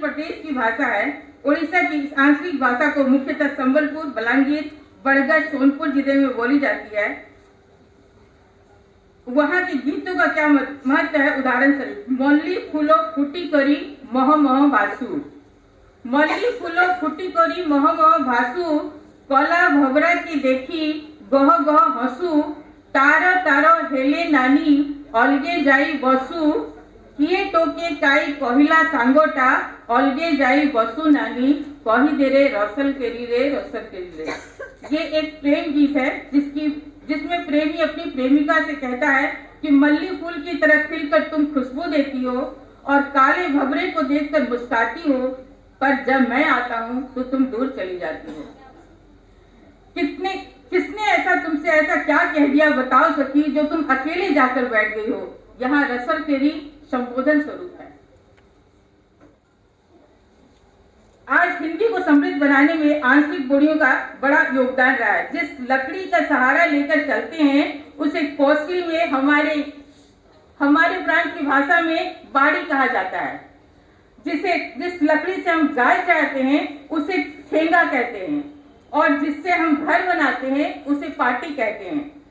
प्रदेश की भाषा है। उड़ीसा की इस आंचलिक भाषा को मुख्यतः संबलपुर, बलांगीर, बड़गढ़, सोनपुर ज़िले में बोली जाती है। वहाँ के गीतों का क्या महत्व है? उदाहरण स्वरूप, मल्ली फूलो फूटी करी मह मह भासु। मल्ली फूलो फूटी करी मह मह भासु, कला भवरा की देखी गह गह हसु, तार तार हेले नानी, अलगे जाई बसु। किए टोके काई कहिला सांगोटा अलगे जाई बसु नानी कही दे रे रसल केरी रे रसल केरी रे ये एक प्रेम गीत है जिसकी जिसमें प्रेमी अपनी प्रेमिका से कहता है कि मल्ली फूल की तरह खिलकर तुम खुशबू देती हो और काले भवरे को देखकर मुस्काती हो पर जब मैं आता हूँ तो तुम दूर चली जाती हो कितने किसने ऐसा तुमसे ऐसा क्या कह दिया बताओ सकी जो तुम अकेले जाकर बैठ गई हो यहाँ रसल तेरी संबोधन स्वरूप है। आज हिंदी को समृद्ध बनाने में आंतरिक बोलियों का बड़ा योगदान रहा है। जिस लकड़ी का सहारा लेकर चलते हैं, उसे कौशल में हमारे हमारे प्रांत की भाषा में बाड़ी कहा जाता है। जिसे, जिस लकड़ी से हम गाय चाहते हैं, उसे ठेंगा कहते हैं। और जिससे हम घर बनाते हैं, उसे पार्टी कहते हैं।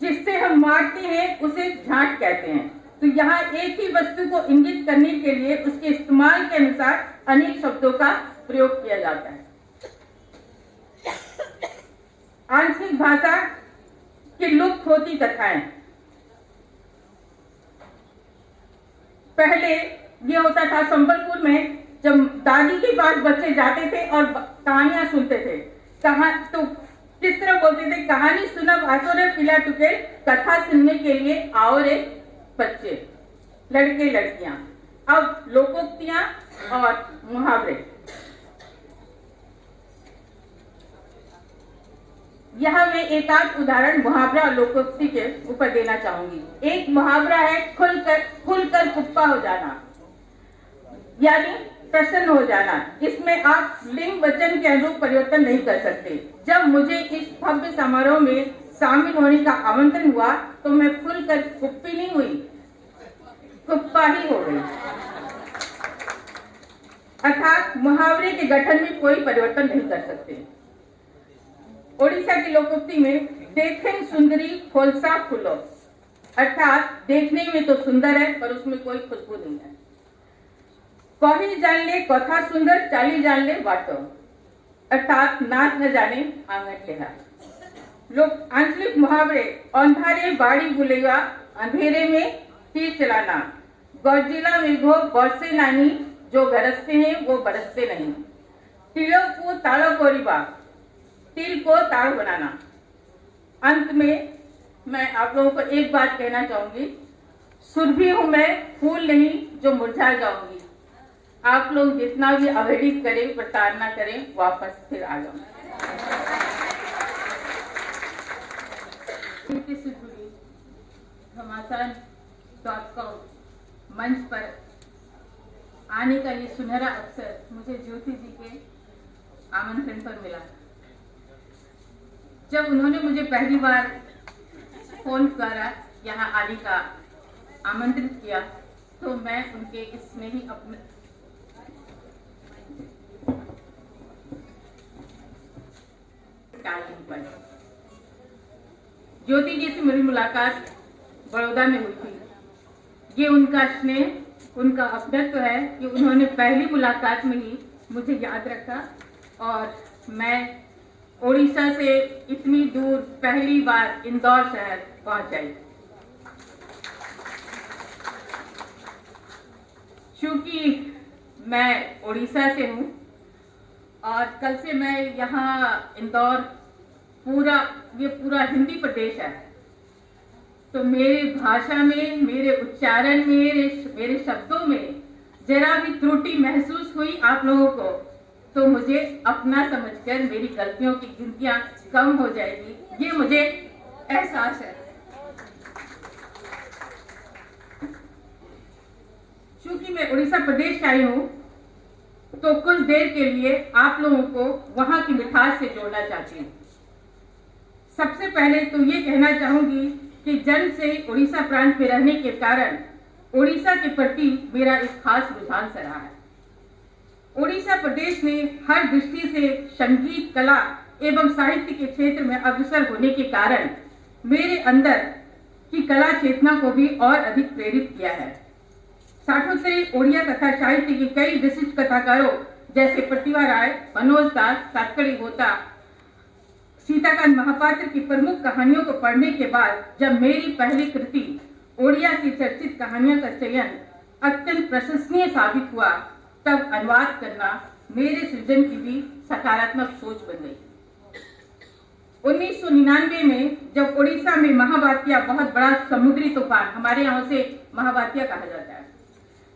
जिससे हम मारते हैं, उसे झाट कहते हैं। तो यहाँ एक ही वस्तु को इंगित करने के लिए उसके इस्तेमाल के अनुसार अनेक शब्दों का प्रयोग किया जाता है। आंशिक भाषा की लुप्त होती कथाएँ। पहले ये होता था संबलपुर में जब दादी के पास बच्चे जाते थे और कहानियाँ सुनते थे। कहा तो किस तरह बोलते थे, कहानी सुना भाषो रे पिला टुके कथा सुनने के लिए आओ रे बच्चे, लड़के, लड़कियाँ। अब लोकोक्तियाँ और मुहावरे। यहाँ मैं एक आध उदाहरण मुहावरा और लोकोक्ति के ऊपर देना चाहूँगी। एक मुहावरा है, खुलकर खुलकर कुप्पा हो जाना। यानी प्रसन्न हो जाना। इसमें आप लिंग वचन के अनुरूप परिवर्तन नहीं कर सकते। जब मुझे इस भव्य समारोह में शामिल होने का आमंत्रण हुआ तो मैं खुलकर कुप्पी नहीं हुई। कुप्पा ही हो गई। अर्थात मुहावरे के गठन में कोई परिवर्तन नहीं कर सकते। ओडिशा की लोकोक्ति में देखें सुंदरी, खोलसा, फूलो। अर्थात देखने में तो सुंदर है, पर उसमें कोई खुशबू नहीं है। कही जान ले, कथा सुंदर, चाली जान ले बाटो अर्थात नाच न जाने आँगन लेहा लोग आंचलिक मुहावरे अंधारे बाड़ी बुलेगा अंधेरे में तीर चलाना। गौजिला मेघो बरसे नानी, जो गरजते हैं, वो बरसते नहीं। तिलों को ताड़ो कोरिबा तिल को ताड़ बनाना। अंत में मैं आप लोगों को एक बात कहना चाहूँगी। सुरभि हूँ मैं, फूल नहीं, जो मुरझा जाऊँगी। आप लोग जितना भी अवहेलित करें, प्रताड़ना करें, वापस फिर आ जाऊँगी। से जुड़ी घमासान डॉट कॉम मंच पर आने का ये सुनहरा अवसर मुझे ज्योति जी के आमंत्रण पर मिला। जब उन्होंने मुझे पहली बार फ़ोन द्वारा यहाँ आने का आमंत्रित किया तो मैं उनके इसमें ही अपने ज्योति जी से मेरी मुलाकात बड़ौदा में हुई थी। ये उनका स्नेह, उनका अपनत्व है कि उन्होंने पहली मुलाकात में ही मुझे याद रखा और मैं उड़ीसा से इतनी दूर पहली बार इंदौर शहर पहुँच आई। चूँकि मैं उड़ीसा से हूँ और कल से मैं यहाँ इंदौर पूरा, ये पूरा हिंदी प्रदेश है। तो मेरे भाषा में, मेरे उच्चारण में, मेरे मेरे शब्दों में जरा भी त्रुटि महसूस हुई आप लोगों को तो मुझे अपना समझकर मेरी गलतियों की गिनतियाँ कम हो जाएगी। ये मुझे एहसास है। चूँकि मैं उड़ीसा प्रदेश आई हूँ तो कुछ देर के लिए आप लोगों को वहाँ की मिठास से जोड़ना चाहती हूँ। सबसे पहले तो ये कहना चाहूँगी कि जन्म से उड़ीसा प्रांत में रहने के कारण उड़ीसा के प्रति मेरा एक खास रुझान सा रहा है। ओडिशा प्रदेश में हर दृष्टि से संगीत, कला एवं साहित्य के क्षेत्र में अग्रसर होने के कारण मेरे अंदर की कला चेतना को भी और अधिक प्रेरित किया है। साठोत्तरी ओडिया कथा साहित्य के कई विशिष्ट कथाकारों जैसे प्रतिभा राय, मनोज दास सातकड़ी होता सीताकांत महापात्र की प्रमुख कहानियों को पढ़ने के बाद जब मेरी पहली कृति, ओडिया की चर्चित कहानियों का चयन अत्यंत प्रशंसनीय साबित हुआ, तब अनुवाद करना मेरे सृजन की भी सकारात्मक सोच बन गई। 1999 में जब उड़ीसा में महावात्या बहुत बड़ा समुद्री तूफ़ान, हमारे यहाँ से महावात्या कहा जाता है,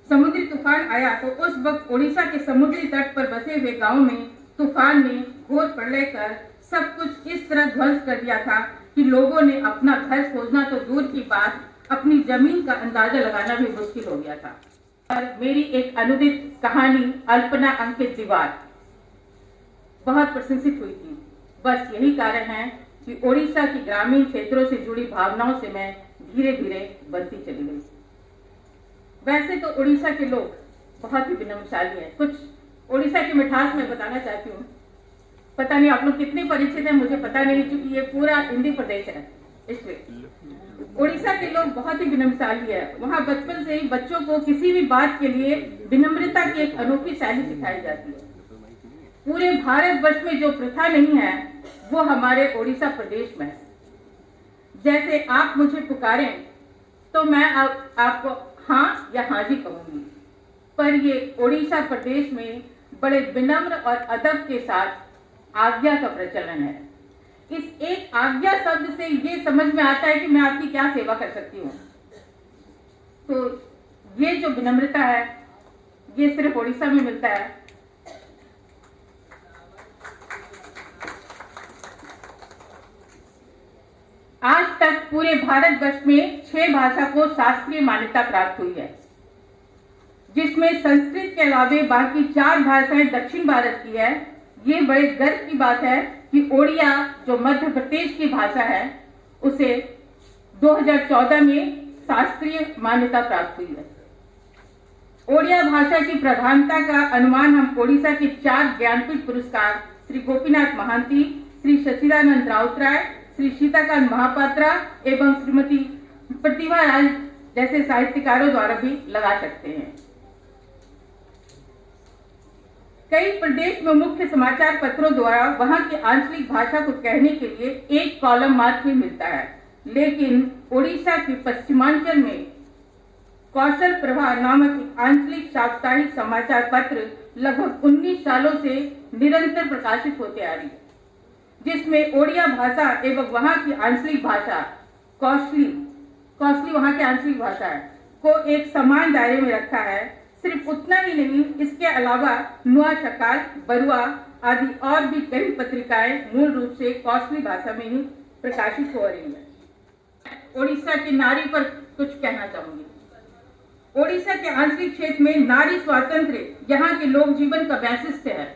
समुद्री तूफ़ान आया तो उस वक्त उड़ीसा के समुद्री तट पर बसे हुए गाँव में तूफ़ान ने घोर प्रलय कर सब कुछ इस तरह ध्वंस कर दिया था कि लोगों ने अपना घर खोजना तो दूर की बात, अपनी ज़मीन का अंदाज़ा लगाना भी मुश्किल हो गया था। और मेरी एक अनुदित कहानी, अल्पना अंकित दीवार, बहुत प्रशंसित हुई थी। बस यही कारण है कि ओडिशा की ग्रामीण क्षेत्रों से जुड़ी भावनाओं से मैं धीरे धीरे बनती चली गई। वैसे तो उड़ीसा के लोग बहुत ही विनम्रशाली हैं। कुछ उड़ीसा की मिठास मैं बताना चाहती हूँ। पता नहीं आप लोग कितने परिचित हैं मुझे पता नहीं क्योंकि ये पूरा हिंदी प्रदेश है। इसलिए उड़ीसा के लोग बहुत ही विनम्रशाली है। वहाँ बचपन से ही बच्चों को किसी भी बात के लिए विनम्रता की एक अनोखी शैली सिखाई जाती है। पूरे भारत वर्ष में जो प्रथा नहीं है वो हमारे ओडिशा प्रदेश में है। जैसे आप मुझे पुकारें तो मैं आप, आपको हाँ या हाँ जी कहूँगी। पर ये ओडिशा प्रदेश में बड़े विनम्र और अदब के साथ आज्ञा का प्रचलन है। इस एक आज्ञा शब्द से ये समझ में आता है कि मैं आपकी क्या सेवा कर सकती हूँ। तो ये जो विनम्रता है, ये सिर्फ़ ओडिशा में मिलता है। आज तक पूरे भारत वर्ष में छह भाषा को शास्त्रीय मान्यता प्राप्त हुई है, जिसमें संस्कृत के अलावे बाकी चार भाषाएँ दक्षिण भारत की है ये बड़े गर्व की बात है कि ओडिया, जो मध्य प्रदेश की भाषा है, उसे 2014 में शास्त्रीय मान्यता प्राप्त हुई है। ओडिया भाषा की प्रधानता का अनुमान हम ओडिशा के चार ज्ञानपीठ पुरस्कार, श्री गोपीनाथ महांती, श्री सचिदानंद राउतराय श्री सीताकांत महापात्रा एवं श्रीमती प्रतिभा राज जैसे साहित्यकारों द्वारा भी लगा सकते हैं। कई प्रदेश में मुख्य समाचार पत्रों द्वारा वहाँ की आंचलिक भाषा को कहने के लिए एक कॉलम मात्र ही मिलता है। लेकिन ओडिशा के पश्चिमांचल में कौशल प्रभा नामक आंचलिक साप्ताहिक समाचार पत्र लगभग 19 सालों से निरंतर प्रकाशित होते आ रही है, जिसमें ओडिया भाषा एवं वहाँ की आंचलिक भाषा, कौशली कौशली वहाँ की आंचलिक भाषा है को एक समान दायरे में रखा है। सिर्फ़ उतना ही नहीं, इसके अलावा नुआ शकाल बरुआ आदि और भी कई पत्रिकाएँ मूल रूप से कौशली भाषा में ही प्रकाशित हो रही है। ओडिशा की नारी पर कुछ कहना चाहूँगी। ओडिशा के आंतरिक क्षेत्र में नारी स्वातंत्र यहाँ के लोक जीवन का वैशिष्ट्य है।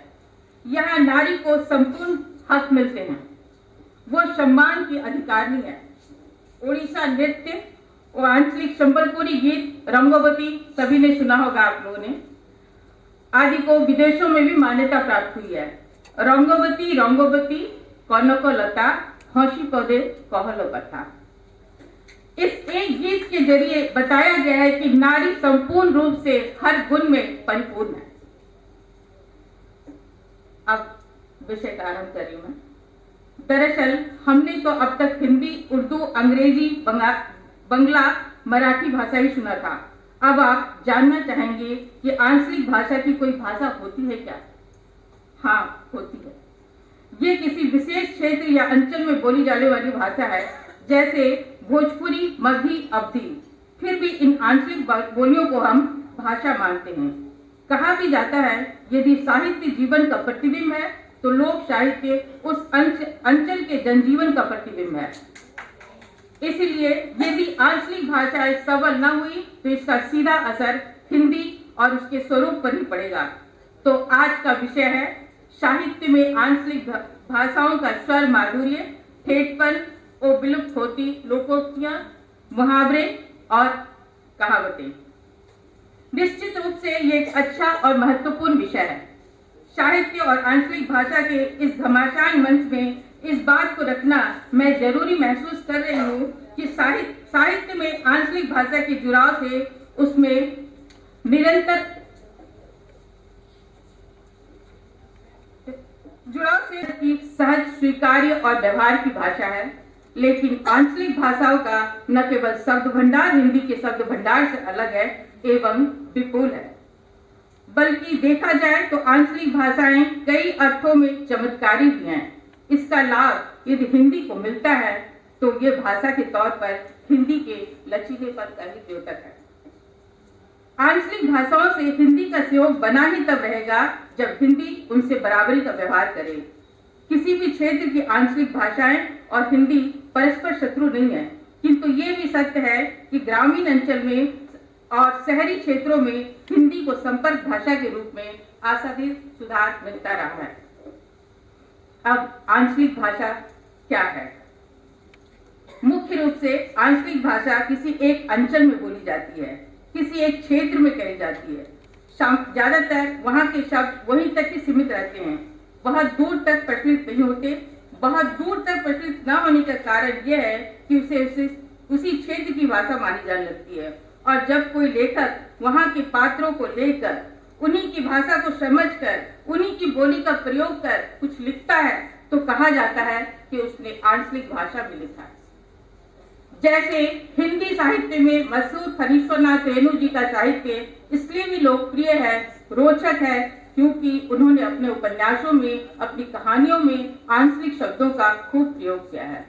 यहाँ नारी को संपूर्ण हक मिलते हैं। वो सम्मान की अधिकारी है। ओडिशा नृत्य और आंचलिक संबलपुरी गीत रंगोवती सभी ने सुना होगा आप लोगों ने। आदि को विदेशों में भी मान्यता प्राप्त हुई है। रंगवती रंगवती कनक लता हँसी पौधे कहलो कथा इस एक गीत के ज़रिए बताया गया है कि नारी संपूर्ण रूप से हर गुण में परिपूर्ण है। अब विषय का आरंभ करी मैं। दरअसल हमने तो अब तक हिंदी, उर्दू, अंग्रेज़ी बंगला मराठी भाषा ही सुना था अब आप जानना चाहेंगे कि आंचलिक भाषा की कोई भाषा होती है क्या? हाँ होती है। ये किसी विशेष क्षेत्र या अंचल में बोली जाने वाली भाषा है, जैसे भोजपुरी, मध्य, अवधि। फिर भी इन आंचलिक बोलियों को हम भाषा मानते हैं। कहा भी जाता है, यदि साहित्य जीवन का प्रतिबिंब है तो लोक साहित्य उस अंचल के जनजीवन का प्रतिबिंब है। इसलिए यदि आंचलिक भाषाएँ सबल न हुई तो इसका सीधा असर हिंदी और उसके स्वरूप पर ही पड़ेगा। तो आज का विषय है साहित्य में आंचलिक भाषाओं का स्वर माधुर्य, ठेठपन और विलुप्त होती लोकोक्तियाँ, मुहावरे और कहावतें। निश्चित रूप से ये एक अच्छा और महत्वपूर्ण विषय है। साहित्य और आंचलिक भाषा के इस घमासान मंच में इस बात को रखना मैं ज़रूरी महसूस कर रही हूँ कि साहित्य साहित्य में आंचलिक भाषा के जुड़ाव से उसमें निरंतर जुड़ाव से की सहज, स्वीकार्य और व्यवहार की भाषा है। लेकिन आंचलिक भाषाओं का न केवल शब्द भंडार, हिंदी के शब्द भंडार से अलग है, एवं विपुल है। बल्कि देखा जाए तो आंचलिक भाषाएँ कई अर्थों में चमत्कारी भी हैं। इसका लाभ यदि हिंदी को मिलता है तो ये भाषा के तौर पर हिंदी के लचीलेपन का ही द्योतक है। आंचलिक भाषाओं से हिंदी का सहयोग बना ही तब रहेगा जब हिंदी उनसे बराबरी का व्यवहार करे। किसी भी क्षेत्र की आंचलिक भाषाएँ और हिंदी परस्पर शत्रु नहीं है, किंतु ये भी सत्य है कि ग्रामीण अंचल में और शहरी क्षेत्रों में हिंदी को संपर्क भाषा के रूप में आशातीत सुधार मिलता रहा है। अब आंचलिक भाषा क्या है? मुख्य रूप से आंचलिक भाषा किसी एक अंचल में बोली जाती है, किसी एक क्षेत्र में कही जाती है। ज़्यादातर वहाँ के शब्द वहीं तक ही सीमित रहते हैं। बहुत दूर तक प्रचलित नहीं होते। बहुत दूर तक प्रचलित न होने का कारण यह है कि उसे उसे, उसी क्षेत्र की भाषा मानी जाने लगती है। और जब कोई लेखक वहाँ के पात्रों को लेकर उन्हीं की भाषा को समझकर उन्हीं की बोली का प्रयोग कर कुछ लिखता है तो कहा जाता है कि उसने आंचलिक भाषा में लिखा। है जैसे हिंदी साहित्य में मशहूर फनीश्वरनाथ रेणु जी का साहित्य इसलिए भी लोकप्रिय है रोचक है क्योंकि उन्होंने अपने उपन्यासों में अपनी कहानियों में आंचलिक शब्दों का खूब प्रयोग किया है।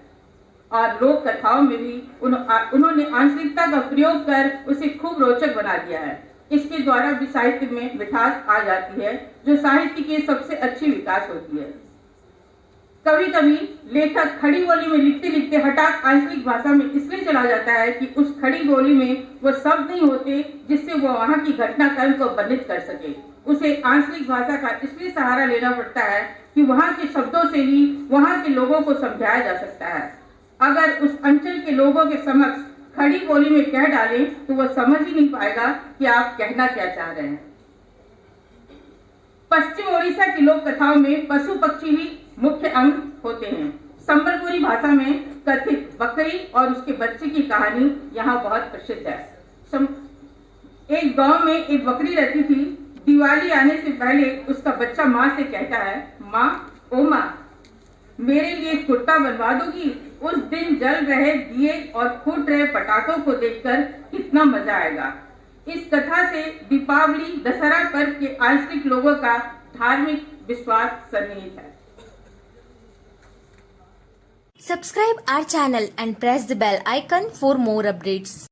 और लोक कथाओं में भी उन, उन्होंने आंचलिकता का प्रयोग कर उसे खूब रोचक बना दिया है। इसके द्वारा भी साहित्य में मिठास आ जाती है, जो साहित्य की सबसे अच्छी विकास होती है। कभी कभी लेखक खड़ी बोली में लिखते लिखते हठात आंचलिक भाषा में इसलिए चला जाता है कि उस खड़ी बोली में वो शब्द नहीं होते, जिससे वो वहाँ की घटनाक्रम को वर्णित कर सके। उसे आंचलिक भाषा का इसलिए सहारा लेना पड़ता है कि वहाँ के शब्दों से ही वहाँ के लोगों को समझाया जा सकता है। अगर उस अंचल के लोगों के समक्ष खड़ी बोली में कह डाले तो वह समझ ही नहीं पाएगा कि आप कहना क्या चाह रहे हैं। पश्चिम ओडिशा की लोक कथाओं में पशु पक्षी भी मुख्य अंग होते हैं। संबलपुरी भाषा में कथित बकरी और उसके बच्चे की कहानी यहाँ बहुत प्रसिद्ध है। एक गाँव में एक बकरी रहती थी। दिवाली आने से पहले उसका बच्चा माँ से कहता है, माँ, ओ माँ, मेरे लिए कुर्ता बनवा दोगी? उस दिन जल रहे दिए और फूट रहे पटाखों को देखकर कितना मज़ा आएगा इस कथा से दीपावली, दशहरा पर्व के आंशिक लोगों का धार्मिक विश्वास सन्निहित है Subscribe our channel and press the bell icon for more updates.